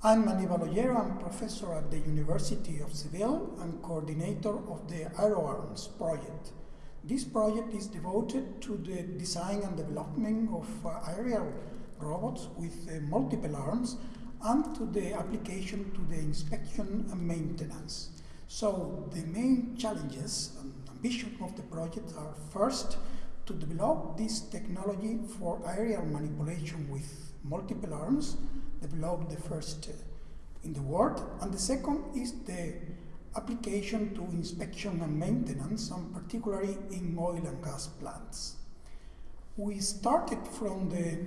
I'm Aníbal Ollero, I'm professor at the University of Seville and coordinator of the AeroArms project. This project is devoted to the design and development of uh, aerial robots with uh, multiple arms and to the application to the inspection and maintenance. So the main challenges and ambition of the project are first to develop this technology for aerial manipulation with multiple arms, developed the first uh, in the world, and the second is the application to inspection and maintenance, and particularly in oil and gas plants. We started from the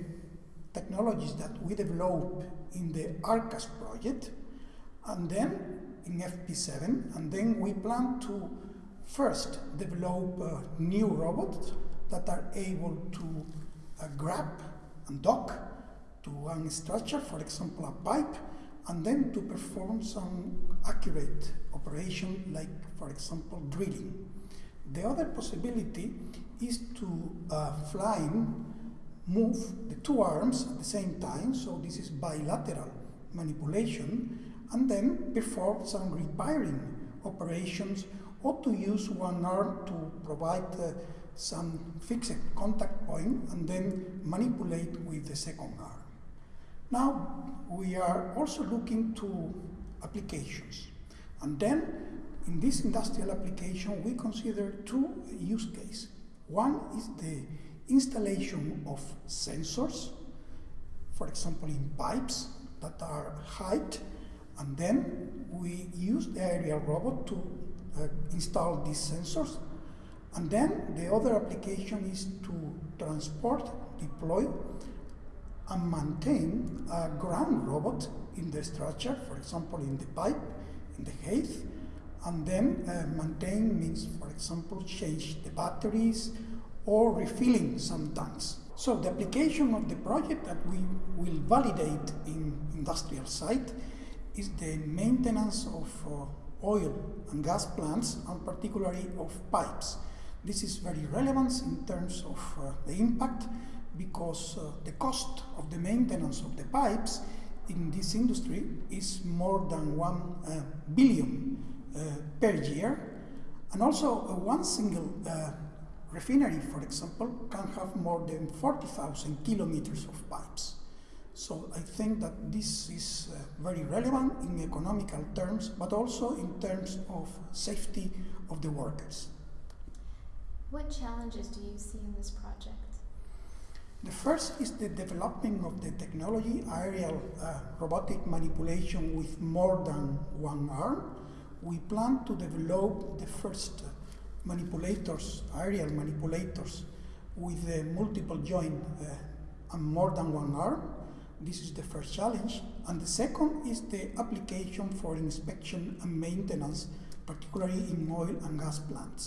technologies that we developed in the ARCAS project, and then in FP7, and then we plan to first develop uh, new robots that are able to uh, grab and dock to one structure, for example, a pipe, and then to perform some accurate operation like, for example, drilling. The other possibility is to uh, flying move the two arms at the same time, so this is bilateral manipulation, and then perform some repairing operations or to use one arm to provide uh, some fixed contact point and then manipulate with the second arm. Now, we are also looking to applications. And then, in this industrial application, we consider two use cases. One is the installation of sensors, for example, in pipes that are height, and then we use the aerial robot to uh, install these sensors. And then the other application is to transport, deploy and maintain a ground robot in the structure, for example, in the pipe, in the height, and then uh, maintain means, for example, change the batteries or refilling some tanks. So the application of the project that we will validate in industrial site is the maintenance of uh, oil and gas plants and particularly of pipes. This is very relevant in terms of uh, the impact because uh, the cost of the maintenance of the pipes in this industry is more than one uh, billion uh, per year. And also uh, one single uh, refinery, for example, can have more than 40,000 kilometers of pipes. So I think that this is uh, very relevant in economical terms, but also in terms of safety of the workers. What challenges do you see in this project? The first is the development of the technology, aerial uh, robotic manipulation with more than one arm. We plan to develop the first manipulators, aerial manipulators, with uh, multiple joint uh, and more than one arm. This is the first challenge. And the second is the application for inspection and maintenance, particularly in oil and gas plants.